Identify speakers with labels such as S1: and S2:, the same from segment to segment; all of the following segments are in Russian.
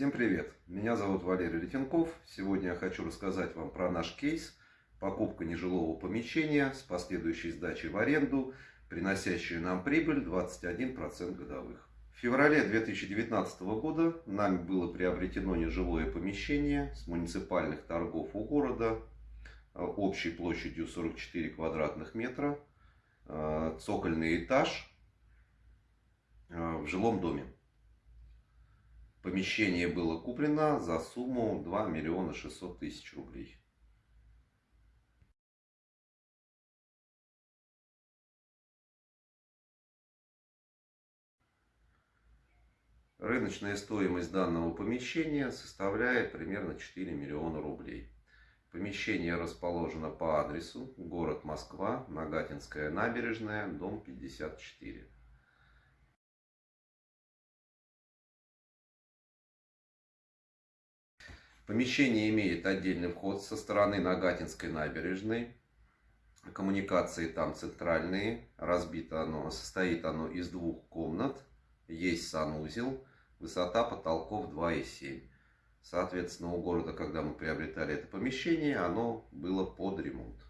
S1: Всем привет! Меня зовут Валерий Летенков. Сегодня я хочу рассказать вам про наш кейс покупка нежилого помещения с последующей сдачей в аренду, приносящую нам прибыль 21% годовых. В феврале 2019 года нами было приобретено нежилое помещение с муниципальных торгов у города э, общей площадью 44 квадратных метра, э, цокольный этаж э, в жилом доме. Помещение было куплено за сумму 2 миллиона 600 тысяч рублей. Рыночная стоимость данного помещения составляет примерно 4 миллиона рублей. Помещение расположено по адресу город Москва, Нагатинская набережная, дом 54. Помещение имеет отдельный вход со стороны Нагатинской набережной. Коммуникации там центральные. Разбито оно, состоит оно из двух комнат. Есть санузел. Высота потолков 2,7. Соответственно, у города, когда мы приобретали это помещение, оно было под ремонт.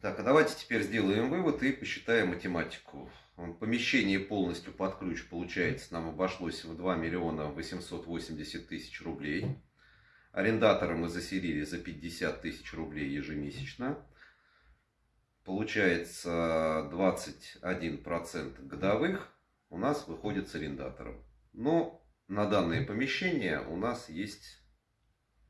S1: Так, а давайте теперь сделаем вывод и посчитаем математику. Помещение полностью под ключ, получается, нам обошлось в 2 миллиона 880 тысяч рублей. Арендатора мы заселили за 50 тысяч рублей ежемесячно. Получается 21% годовых у нас выходит с арендатором. Но на данное помещение у нас есть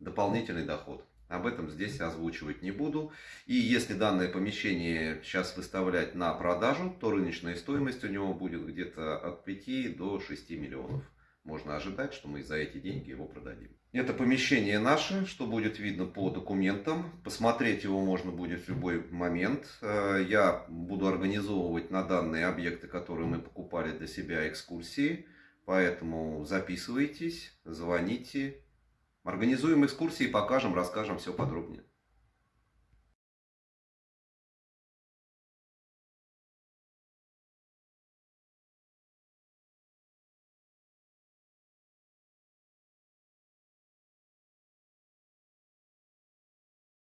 S1: дополнительный доход. Об этом здесь озвучивать не буду. И если данное помещение сейчас выставлять на продажу, то рыночная стоимость у него будет где-то от 5 до 6 миллионов. Можно ожидать, что мы за эти деньги его продадим. Это помещение наше, что будет видно по документам. Посмотреть его можно будет в любой момент. Э, я буду организовывать на данные объекты, которые мы покупали для себя, экскурсии. Поэтому записывайтесь, звоните, Организуем экскурсии, покажем, расскажем все подробнее.